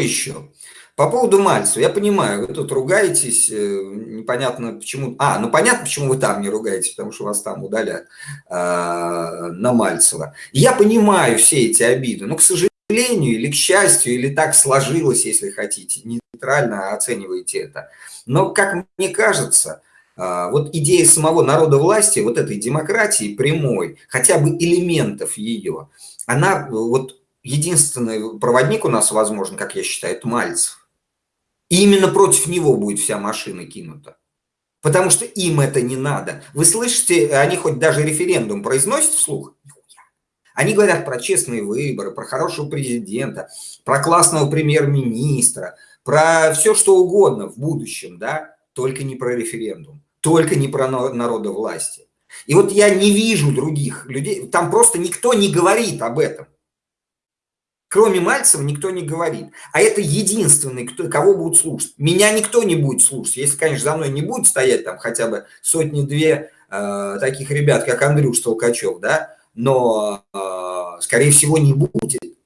еще? По поводу Мальцева, я понимаю, вы тут ругаетесь, э, непонятно почему. А, ну понятно, почему вы там не ругаетесь, потому что вас там удалят а, на Мальцева. Я понимаю все эти обиды, но, к сожалению, или к счастью, или так сложилось, если хотите, нейтрально оцениваете это. Но, как мне кажется, а, вот идея самого народа власти, вот этой демократии прямой, хотя бы элементов ее, она вот единственный проводник у нас, возможно, как я считаю, это Мальцев. И именно против него будет вся машина кинута. Потому что им это не надо. Вы слышите, они хоть даже референдум произносят вслух? Они говорят про честные выборы, про хорошего президента, про классного премьер-министра, про все что угодно в будущем, да, только не про референдум, только не про народа власти. И вот я не вижу других людей, там просто никто не говорит об этом. Кроме Мальцева никто не говорит. А это единственный, кто, кого будут слушать. Меня никто не будет слушать. Если, конечно, за мной не будет стоять там хотя бы сотни-две э, таких ребят, как Андрюш Толкачев, да, но, э, скорее всего, не будет.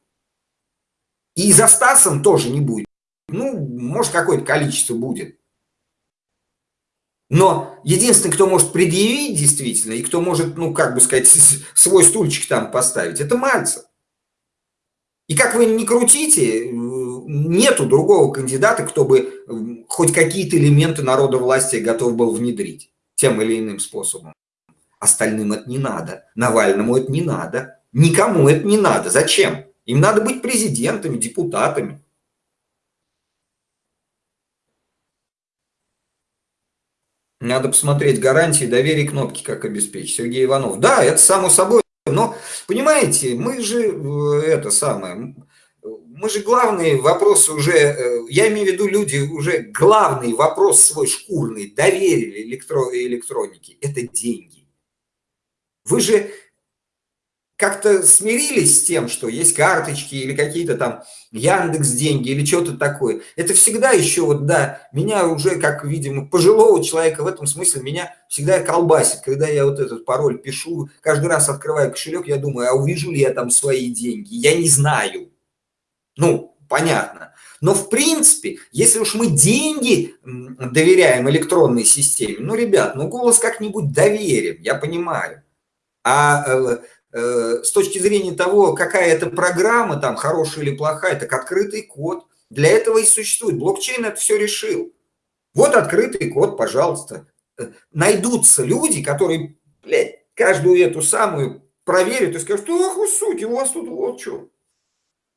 И за Стасом тоже не будет. Ну, может, какое-то количество будет. Но единственный, кто может предъявить действительно, и кто может, ну, как бы сказать, свой стульчик там поставить, это Мальцев. И как вы не крутите, нету другого кандидата, кто бы хоть какие-то элементы народа власти готов был внедрить тем или иным способом. Остальным это не надо. Навальному это не надо. Никому это не надо. Зачем? Им надо быть президентами, депутатами. Надо посмотреть гарантии доверия кнопки, как обеспечить. Сергей Иванов. Да, это само собой. Но, понимаете, мы же э, это самое, мы же главные вопросы уже, э, я имею в виду люди, уже главный вопрос свой шкурный доверили электро, электронике, это деньги. Вы же как-то смирились с тем, что есть карточки или какие-то там Яндекс деньги или что-то такое. Это всегда еще вот, да, меня уже, как, видимо, пожилого человека в этом смысле, меня всегда колбасит. Когда я вот этот пароль пишу, каждый раз открываю кошелек, я думаю, а увижу ли я там свои деньги? Я не знаю. Ну, понятно. Но в принципе, если уж мы деньги доверяем электронной системе, ну, ребят, ну, голос как-нибудь доверим, я понимаю. А э, с точки зрения того, какая это программа, там, хорошая или плохая, так открытый код. Для этого и существует. Блокчейн это все решил. Вот открытый код, пожалуйста. Э, найдутся люди, которые, блядь, каждую эту самую проверят и скажут, ох, вы сути, у вас тут вот что.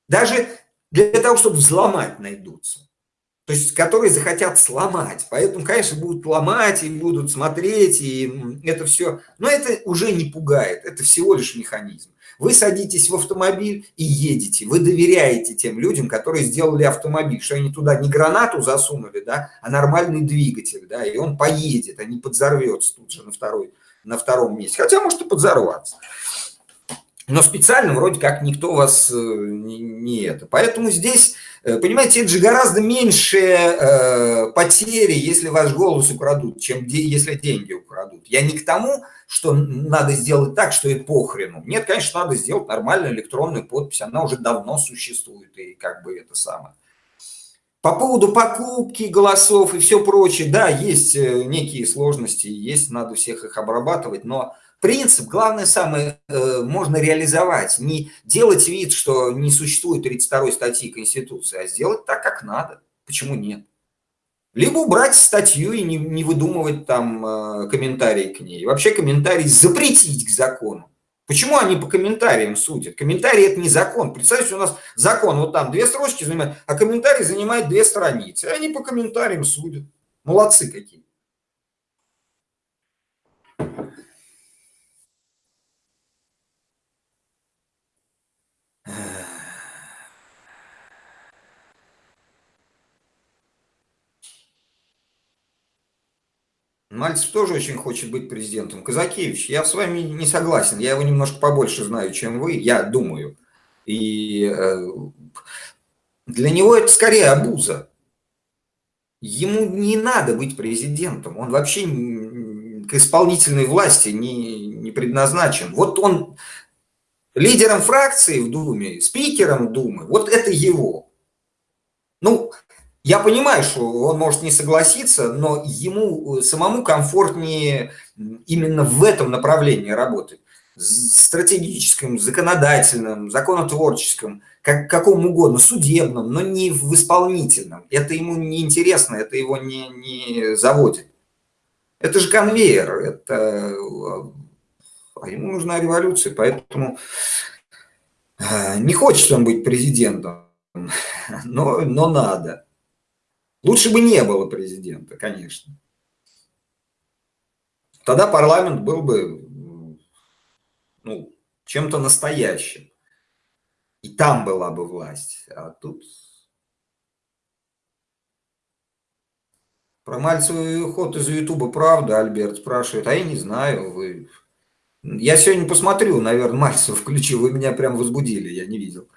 Даже для того, чтобы взломать, найдутся то есть которые захотят сломать. Поэтому, конечно, будут ломать и будут смотреть, и это все. Но это уже не пугает, это всего лишь механизм. Вы садитесь в автомобиль и едете, вы доверяете тем людям, которые сделали автомобиль, что они туда не гранату засунули, да, а нормальный двигатель, да, и он поедет, а не подзорвется тут же на, второй, на втором месте. Хотя может и подзорваться. Но специально вроде как никто вас э, не, не это. Поэтому здесь Э, понимаете, это же гораздо меньше э, потери, если ваш голос украдут, чем де, если деньги украдут. Я не к тому, что надо сделать так, что и похрену. Нет, конечно, надо сделать нормальную электронную подпись, она уже давно существует, и как бы это самое. По поводу покупки голосов и все прочее, да, есть э, некие сложности, есть, надо всех их обрабатывать, но принцип, главное самое, э, можно реализовать. Не делать вид, что не существует 32 статьи Конституции, а сделать так, как надо. Почему нет? Либо убрать статью и не, не выдумывать там э, комментарии к ней. вообще комментарии запретить к закону. Почему они по комментариям судят? Комментарии это не закон. Представьте, у нас закон вот там две строчки занимает, а комментарий занимает две страницы. Они по комментариям судят. Молодцы какие. Мальцев тоже очень хочет быть президентом. Казакевич, я с вами не согласен. Я его немножко побольше знаю, чем вы, я думаю. И э, для него это скорее обуза. Ему не надо быть президентом. Он вообще к исполнительной власти не, не предназначен. Вот он лидером фракции в Думе, спикером Думы, вот это его. Ну, я понимаю, что он может не согласиться, но ему э, самому комфортнее именно в этом направлении работать. Стратегическом, законодательном, законотворческом, как, каком угодно, судебном, но не в исполнительном. Это ему не интересно, это его не, не заводит. Это же конвейер, это... А ему нужна революция, поэтому э, не хочет он быть президентом, но, но надо. Лучше бы не было президента, конечно. Тогда парламент был бы ну, чем-то настоящим. И там была бы власть. А тут... Про Мальцевый уход из Ютуба правда, Альберт спрашивает. А я не знаю, вы... Я сегодня посмотрю, наверное, Мальцев включил, вы меня прям возбудили, я не видел.